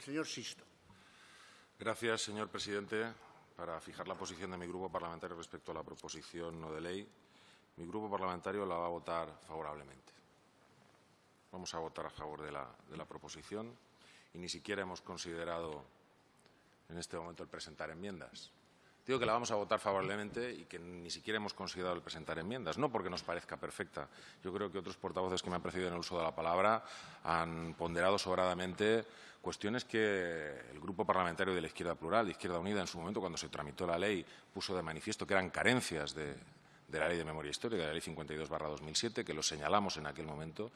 Señor Sisto. Gracias, señor presidente. Para fijar la posición de mi grupo parlamentario respecto a la proposición no de ley, mi grupo parlamentario la va a votar favorablemente. Vamos a votar a favor de la, de la proposición y ni siquiera hemos considerado en este momento el presentar enmiendas. Digo que la vamos a votar favorablemente y que ni siquiera hemos considerado el presentar enmiendas, no porque nos parezca perfecta. Yo creo que otros portavoces que me han precedido en el uso de la palabra han ponderado sobradamente cuestiones que el Grupo Parlamentario de la Izquierda Plural, Izquierda Unida, en su momento, cuando se tramitó la ley, puso de manifiesto que eran carencias de, de la Ley de Memoria Histórica, de la Ley 52-2007, que lo señalamos en aquel momento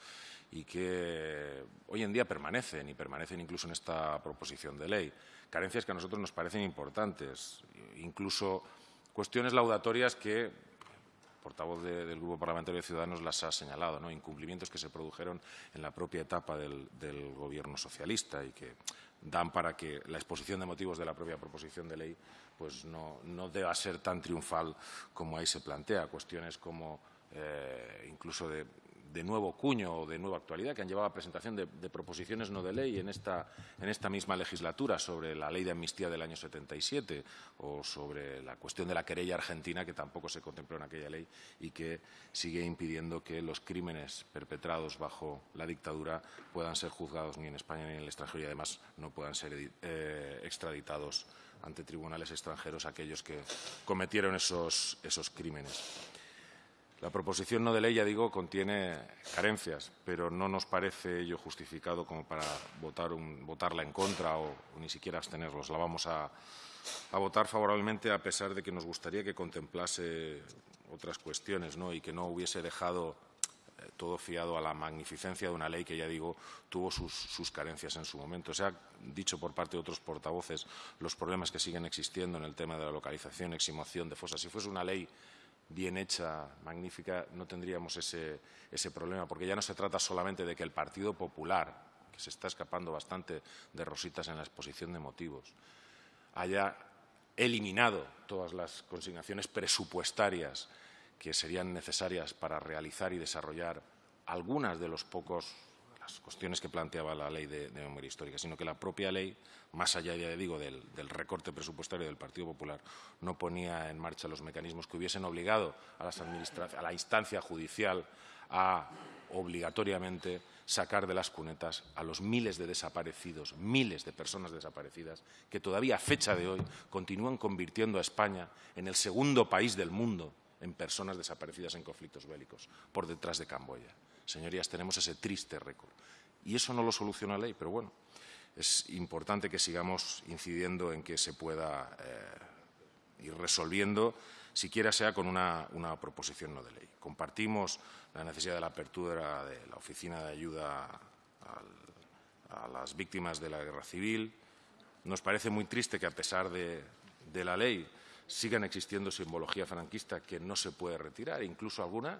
y que hoy en día permanecen y permanecen incluso en esta proposición de ley. Carencias que a nosotros nos parecen importantes, incluso cuestiones laudatorias que portavoz de, del Grupo Parlamentario de Ciudadanos las ha señalado, ¿no? incumplimientos que se produjeron en la propia etapa del, del Gobierno socialista y que dan para que la exposición de motivos de la propia proposición de ley pues no, no deba ser tan triunfal como ahí se plantea. Cuestiones como eh, incluso de, de, nuevo cuño o de nueva actualidad que han llevado a presentación de, proposiciones no de ley en esta, misma legislatura sobre la ley de amnistía del año 77 o sobre la cuestión de la querella argentina que tampoco se contempló en aquella ley y que sigue impidiendo que los crímenes perpetrados bajo la dictadura puedan ser juzgados ni en España ni en el extranjero y además no puedan ser eh, extraditados ante tribunales extranjeros aquellos que cometieron esos crímenes. La proposición no de ley, ya digo, contiene carencias, pero no nos parece ello justificado como para votar un, votarla en contra o, ni siquiera abstenerlos. La vamos a, votar favorablemente a pesar de que nos gustaría que contemplase otras cuestiones ¿no? y que no hubiese dejado todo fiado a la magnificencia de una ley que, ya digo, tuvo sus, sus, carencias en su momento. Se ha dicho por parte de otros portavoces los problemas que siguen existiendo en el tema de la localización, exhumación de fosas. Si fuese una ley bien hecha, magnífica, no tendríamos ese, ese problema, porque ya no se trata solamente de que el Partido Popular, que se está escapando bastante de rositas en la exposición de motivos, haya eliminado todas las consignaciones presupuestarias que serían necesarias para realizar y desarrollar algunas de los pocos las cuestiones que planteaba la ley de, memoria histórica, sino que la propia ley, más allá, ya digo, del, del, recorte presupuestario del Partido Popular, no ponía en marcha los mecanismos que hubiesen obligado a, las a la instancia judicial a obligatoriamente sacar de las cunetas a los miles de desaparecidos, miles de personas desaparecidas, que todavía a fecha de hoy continúan convirtiendo a España en el segundo país del mundo en personas desaparecidas en conflictos bélicos, por detrás de Camboya. Señorías, tenemos ese triste récord. Y eso no lo soluciona la ley, pero bueno, es importante que sigamos incidiendo en que se pueda eh, ir resolviendo, siquiera sea con una, proposición no de ley. Compartimos la necesidad de la apertura de la Oficina de Ayuda a las Víctimas de la Guerra Civil. Nos parece muy triste que, a pesar de, de la ley, sigan existiendo simbología franquista que no se puede retirar, incluso alguna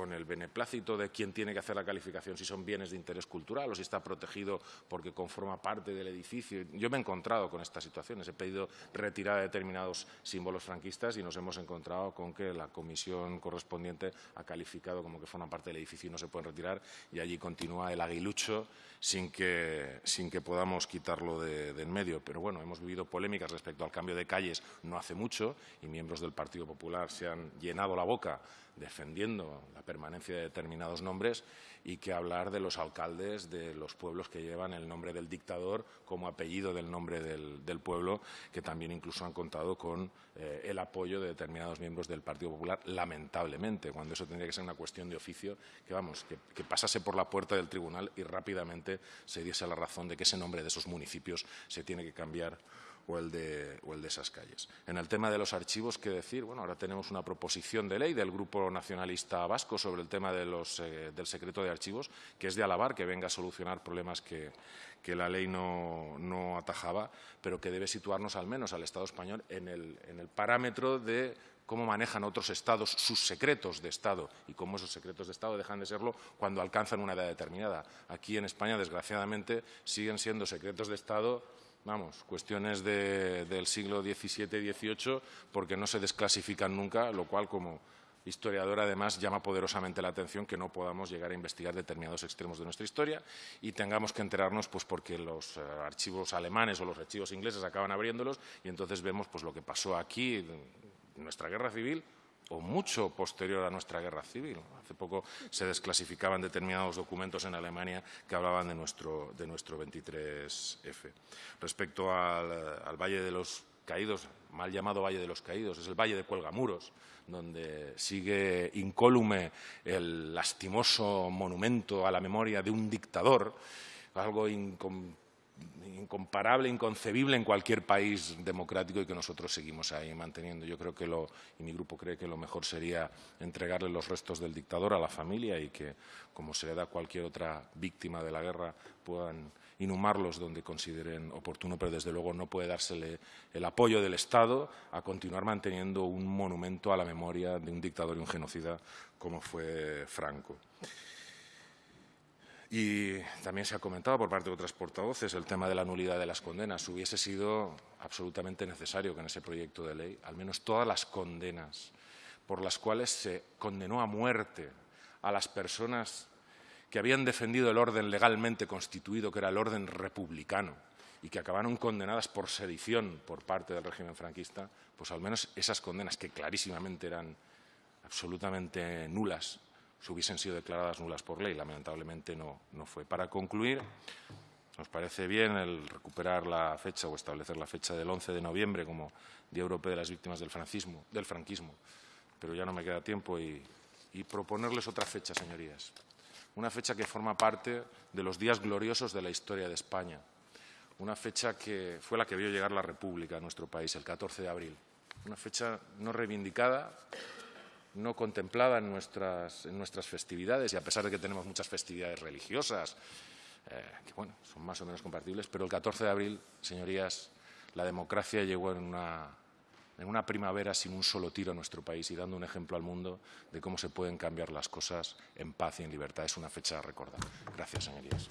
con el beneplácito de quién tiene que hacer la calificación, si son bienes de interés cultural o si está protegido porque conforma parte del edificio. Yo me he encontrado con estas situaciones, he pedido retirar determinados símbolos franquistas y nos hemos encontrado con que la comisión correspondiente ha calificado como que forman parte del edificio y no se pueden retirar y allí continúa el aguilucho sin que, sin que podamos quitarlo de, de en medio. Pero bueno, hemos vivido polémicas respecto al cambio de calles no hace mucho y miembros del Partido Popular se han llenado la boca defendiendo la permanencia de determinados nombres y que hablar de los alcaldes de los pueblos que llevan el nombre del dictador como apellido del nombre del, pueblo, que también incluso han contado con eh, el apoyo de determinados miembros del Partido Popular, lamentablemente, cuando eso tendría que ser una cuestión de oficio, que vamos, que pasase por la puerta del tribunal y rápidamente se diese la razón de que ese nombre de esos municipios se tiene que cambiar o el, de, o el de esas calles. En el tema de los archivos, ¿qué decir? Bueno, ahora tenemos una proposición de ley del Grupo Nacionalista Vasco sobre el tema de los, eh, del secreto de archivos, que es de alabar que venga a solucionar problemas que, que la ley no, no, atajaba, pero que debe situarnos al menos al Estado español en el, en el parámetro de cómo manejan otros estados sus secretos de Estado y cómo esos secretos de Estado dejan de serlo cuando alcanzan una edad determinada. Aquí en España, desgraciadamente, siguen siendo secretos de Estado vamos, cuestiones de, del siglo XVII-XVIII, porque no se desclasifican nunca, lo cual, como historiador, además, llama poderosamente la atención que no podamos llegar a investigar determinados extremos de nuestra historia y tengamos que enterarnos pues, porque los eh, archivos alemanes o los archivos ingleses acaban abriéndolos y entonces vemos pues, lo que pasó aquí en nuestra guerra civil o mucho posterior a nuestra guerra civil. Hace poco se desclasificaban determinados documentos en Alemania que hablaban de nuestro, de nuestro 23F. Respecto al, al Valle de los Caídos, mal llamado Valle de los Caídos, es el Valle de Cuelgamuros, donde sigue incólume el lastimoso monumento a la memoria de un dictador, algo incomparable, inconcebible en cualquier país democrático y que nosotros seguimos ahí manteniendo. Yo creo que lo, y mi grupo cree que lo mejor sería entregarle los restos del dictador a la familia y que, como se le da a cualquier otra víctima de la guerra, puedan inhumarlos donde consideren oportuno, pero desde luego no puede dársele el apoyo del Estado a continuar manteniendo un monumento a la memoria de un dictador y un genocida como fue Franco. Y también se ha comentado por parte de otras portavoces el tema de la nulidad de las condenas. Hubiese sido absolutamente necesario que en ese proyecto de ley, al menos todas las condenas por las cuales se condenó a muerte a las personas que habían defendido el orden legalmente constituido, que era el orden republicano, y que acabaron condenadas por sedición por parte del régimen franquista, pues al menos esas condenas, que clarísimamente eran absolutamente nulas, se hubiesen sido declaradas nulas por ley. Lamentablemente no, no fue. Para concluir, nos parece bien el recuperar la fecha o establecer la fecha del 11 de noviembre como Día Europeo de las Víctimas del franquismo, del franquismo pero ya no me queda tiempo y proponerles otra fecha, señorías una fecha que forma parte de los días gloriosos de la historia de España, una fecha que fue la que vio llegar la República a nuestro país, el 14 de abril, una fecha no reivindicada, no contemplada en nuestras, en nuestras festividades, y a pesar de que tenemos muchas festividades religiosas, eh, que bueno, son más o menos compatibles, pero el 14 de abril, señorías, la democracia llegó en una en una primavera sin un solo tiro en nuestro país y dando un ejemplo al mundo de cómo se pueden cambiar las cosas en paz y en libertad. Es una fecha a recordar. Gracias, señorías.